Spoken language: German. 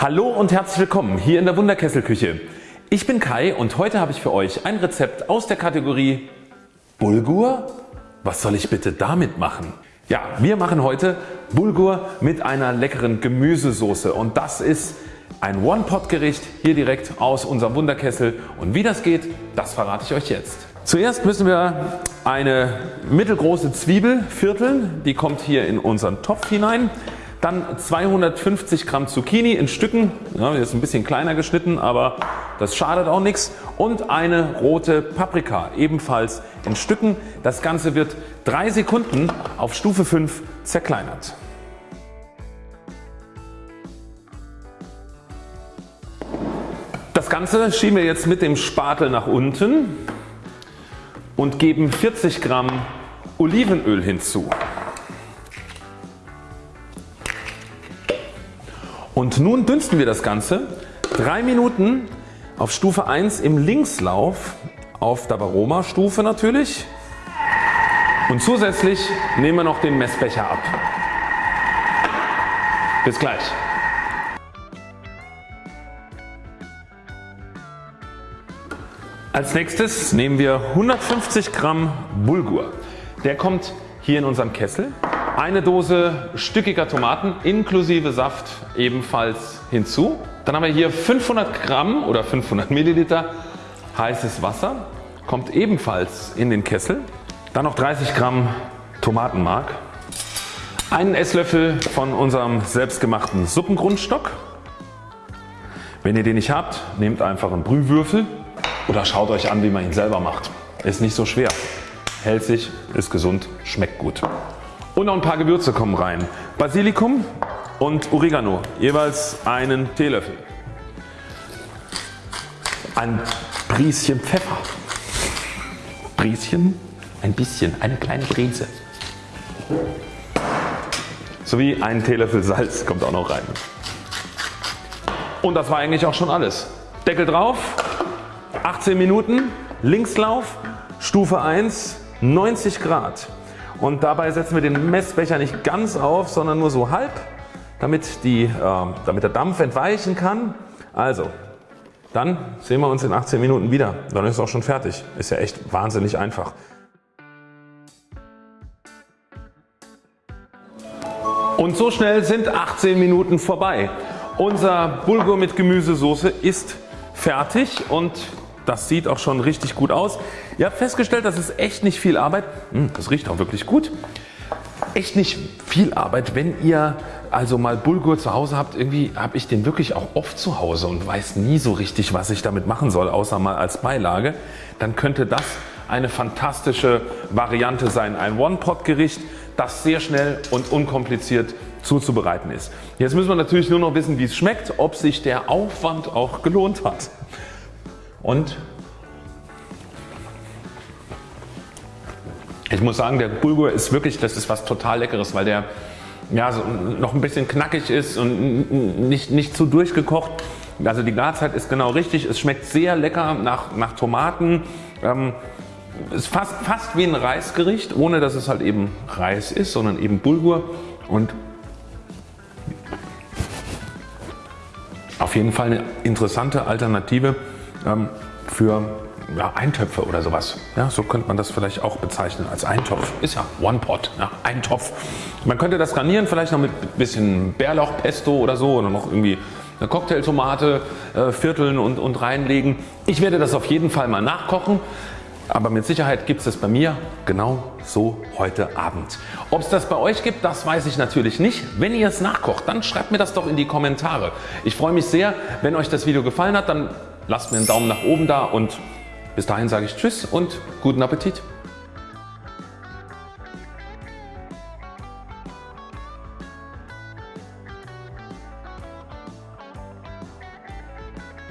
Hallo und herzlich willkommen hier in der Wunderkesselküche. Ich bin Kai und heute habe ich für euch ein Rezept aus der Kategorie Bulgur? Was soll ich bitte damit machen? Ja, wir machen heute Bulgur mit einer leckeren Gemüsesoße und das ist ein One-Pot Gericht hier direkt aus unserem Wunderkessel und wie das geht, das verrate ich euch jetzt. Zuerst müssen wir eine mittelgroße Zwiebel vierteln, die kommt hier in unseren Topf hinein. Dann 250 Gramm Zucchini in Stücken, ja, ist ein bisschen kleiner geschnitten, aber das schadet auch nichts. Und eine rote Paprika, ebenfalls in Stücken. Das Ganze wird 3 Sekunden auf Stufe 5 zerkleinert. Das Ganze schieben wir jetzt mit dem Spatel nach unten und geben 40 Gramm Olivenöl hinzu. Und nun dünsten wir das Ganze 3 Minuten auf Stufe 1 im Linkslauf auf der Varoma Stufe natürlich und zusätzlich nehmen wir noch den Messbecher ab. Bis gleich. Als nächstes nehmen wir 150 Gramm Bulgur. Der kommt hier in unserem Kessel eine Dose stückiger Tomaten inklusive Saft ebenfalls hinzu. Dann haben wir hier 500 Gramm oder 500 Milliliter heißes Wasser, kommt ebenfalls in den Kessel. Dann noch 30 Gramm Tomatenmark, einen Esslöffel von unserem selbstgemachten Suppengrundstock. Wenn ihr den nicht habt, nehmt einfach einen Brühwürfel oder schaut euch an wie man ihn selber macht. Ist nicht so schwer, hält sich, ist gesund, schmeckt gut. Und noch ein paar Gewürze kommen rein. Basilikum und Oregano, jeweils einen Teelöffel. Ein Prieschen Pfeffer. Prieschen? Ein bisschen, eine kleine Breze. Sowie ein Teelöffel Salz kommt auch noch rein. Und das war eigentlich auch schon alles. Deckel drauf, 18 Minuten, Linkslauf, Stufe 1, 90 Grad und dabei setzen wir den Messbecher nicht ganz auf, sondern nur so halb, damit, die, äh, damit der Dampf entweichen kann. Also, dann sehen wir uns in 18 Minuten wieder. Dann ist es auch schon fertig. Ist ja echt wahnsinnig einfach. Und so schnell sind 18 Minuten vorbei. Unser Bulgur mit Gemüsesoße ist fertig und das sieht auch schon richtig gut aus. Ihr habt festgestellt, das ist echt nicht viel Arbeit. Hm, das riecht auch wirklich gut. Echt nicht viel Arbeit, wenn ihr also mal Bulgur zu Hause habt. Irgendwie habe ich den wirklich auch oft zu Hause und weiß nie so richtig was ich damit machen soll, außer mal als Beilage. Dann könnte das eine fantastische Variante sein. Ein One-Pot-Gericht, das sehr schnell und unkompliziert zuzubereiten ist. Jetzt müssen wir natürlich nur noch wissen wie es schmeckt, ob sich der Aufwand auch gelohnt hat. Und ich muss sagen der Bulgur ist wirklich das ist was total leckeres, weil der ja, so noch ein bisschen knackig ist und nicht, nicht zu durchgekocht. Also die Garzeit ist genau richtig. Es schmeckt sehr lecker nach, nach Tomaten. Ähm, ist fast, fast wie ein Reisgericht, ohne dass es halt eben Reis ist, sondern eben Bulgur. Und auf jeden Fall eine interessante Alternative ähm, für ja, Eintöpfe oder sowas. Ja, so könnte man das vielleicht auch bezeichnen als Eintopf. Ist ja One Pot, ja, Eintopf. Man könnte das garnieren vielleicht noch mit ein bisschen Bärlauchpesto oder so oder noch irgendwie eine Cocktailtomate äh, vierteln und, und reinlegen. Ich werde das auf jeden Fall mal nachkochen. Aber mit Sicherheit gibt es das bei mir genau so heute Abend. Ob es das bei euch gibt, das weiß ich natürlich nicht. Wenn ihr es nachkocht, dann schreibt mir das doch in die Kommentare. Ich freue mich sehr, wenn euch das Video gefallen hat, dann lasst mir einen Daumen nach oben da und bis dahin sage ich Tschüss und guten Appetit.